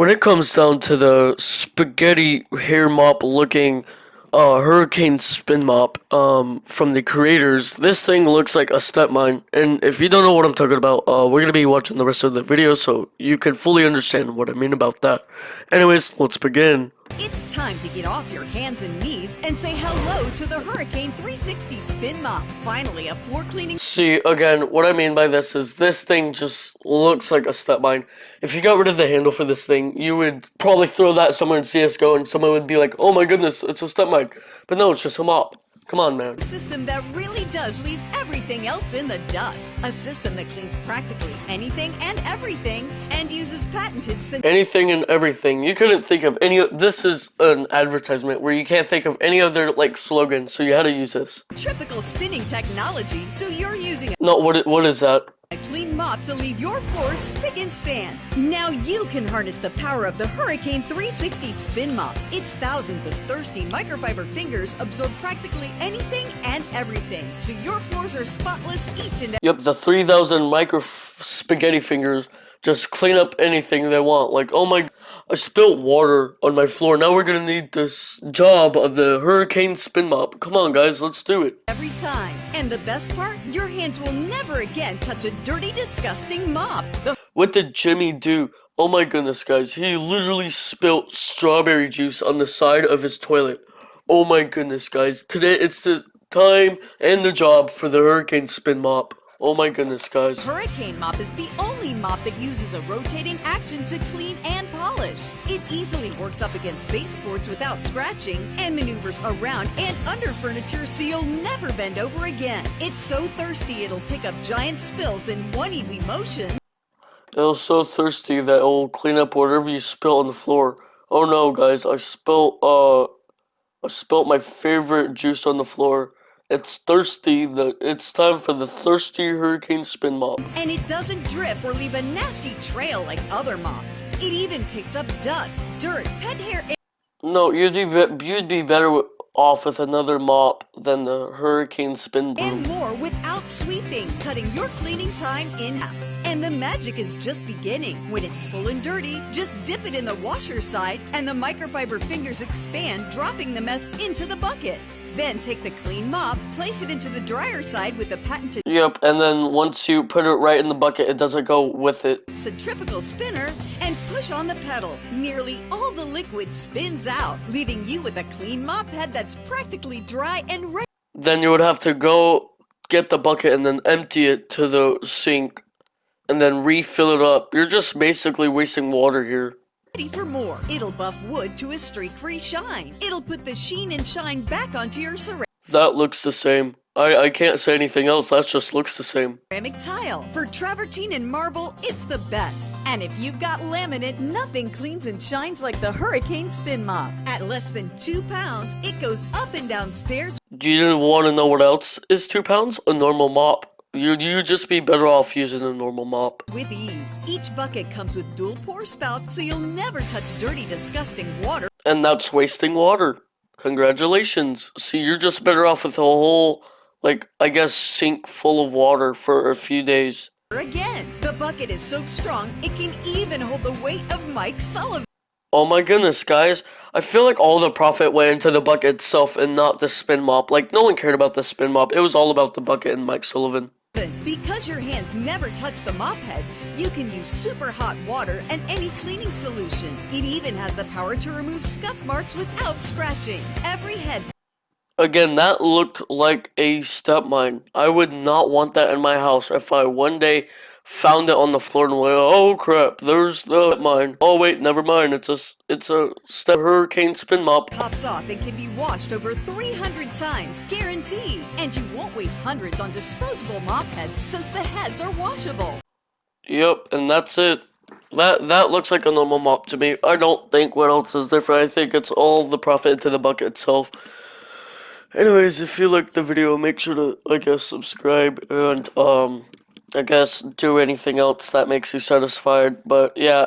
When it comes down to the spaghetti hair mop looking uh, hurricane spin mop um, from the creators, this thing looks like a step mine. And if you don't know what I'm talking about, uh, we're going to be watching the rest of the video so you can fully understand what I mean about that. Anyways, let's begin. It's time to get off your hands and knees and say hello to the Hurricane 360 Spin Mop. Finally, a floor cleaning. See, again, what I mean by this is this thing just looks like a step mine. If you got rid of the handle for this thing, you would probably throw that somewhere in CSGO and someone would be like, oh my goodness, it's a step mine. But no, it's just a mop. Come on, man. System that really does leave everything else in the dust. A system that cleans practically anything and everything and uses patented anything and everything. You couldn't think of any. This is an advertisement where you can't think of any other like slogan, so you had to use this. Tripical spinning technology, so you're using. No, what what is that? A clean mop to leave your floor spick and span. Now you can harness the power of the Hurricane 360 Spin Mop. Its thousands of thirsty microfiber fingers absorb practically anything and everything, so your floors are spotless each and every. Yep, the 3,000 micro spaghetti fingers just clean up anything they want. Like, oh my, I spilt water on my floor. Now we're gonna need this job of the hurricane spin mop. Come on, guys, let's do it. Every time. And the best part, your hands will never again touch a dirty, disgusting mop. The what did Jimmy do? Oh my goodness, guys. He literally spilt strawberry juice on the side of his toilet. Oh my goodness, guys. Today, it's the time and the job for the hurricane spin mop. Oh my goodness, guys. Hurricane Mop is the only mop that uses a rotating action to clean and polish. It easily works up against baseboards without scratching and maneuvers around and under furniture so you'll never bend over again. It's so thirsty it'll pick up giant spills in one easy motion. It was so thirsty that it will clean up whatever you spill on the floor. Oh no, guys, I spilled, uh, I spilled my favorite juice on the floor. It's thirsty. The it's time for the thirsty hurricane spin mop. And it doesn't drip or leave a nasty trail like other mops. It even picks up dust, dirt, pet hair. No, you'd be you'd be better off with another mop than the hurricane spin broom. And more without sweeping, cutting your cleaning time in half. And the magic is just beginning. When it's full and dirty, just dip it in the washer side and the microfiber fingers expand, dropping the mess into the bucket. Then take the clean mop, place it into the dryer side with the patented Yep, and then once you put it right in the bucket, it doesn't go with it. Centrifugal spinner and push on the pedal. Nearly all the liquid spins out, leaving you with a clean mop head that's practically dry and ready. Then you would have to go get the bucket and then empty it to the sink and then refill it up. You're just basically wasting water here. Ready for more. It'll buff wood to a streak-free shine. It'll put the sheen and shine back onto your ceramic. That looks the same. I, I can't say anything else, that just looks the same. Ceramic tile. For travertine and marble, it's the best. And if you've got laminate, nothing cleans and shines like the Hurricane Spin Mop. At less than two pounds, it goes up and down stairs. Do you want to know what else is two pounds? A normal mop. You'd you just be better off using a normal mop. With ease, each bucket comes with dual pour spout so you'll never touch dirty, disgusting water. And that's wasting water. Congratulations. See, you're just better off with a whole, like, I guess, sink full of water for a few days. Again, the bucket is so strong, it can even hold the weight of Mike Sullivan. Oh my goodness, guys. I feel like all the profit went into the bucket itself and not the spin mop. Like, no one cared about the spin mop. It was all about the bucket and Mike Sullivan. Because your hands never touch the mop head, you can use super hot water and any cleaning solution. It even has the power to remove scuff marks without scratching. Every head Again, that looked like a step mine. I would not want that in my house if I one day found it on the floor and went, oh crap, there's the mine. Oh wait, never mind, it's a, it's a step hurricane spin mop. Pops off and can be washed over 300 times, guaranteed. And you won't waste hundreds on disposable mop heads since the heads are washable. Yep, and that's it. That that looks like a normal mop to me. I don't think what else is different. I think it's all the profit into the bucket itself. Anyways, if you liked the video, make sure to, I guess, subscribe and, um, I guess do anything else that makes you satisfied. But yeah,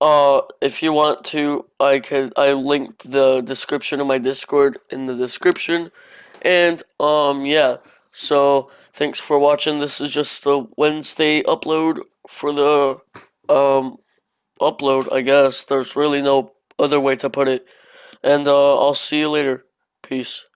uh, if you want to, I can I linked the description of my Discord in the description, and um yeah. So thanks for watching. This is just the Wednesday upload for the um upload, I guess. There's really no other way to put it. And uh, I'll see you later. Peace.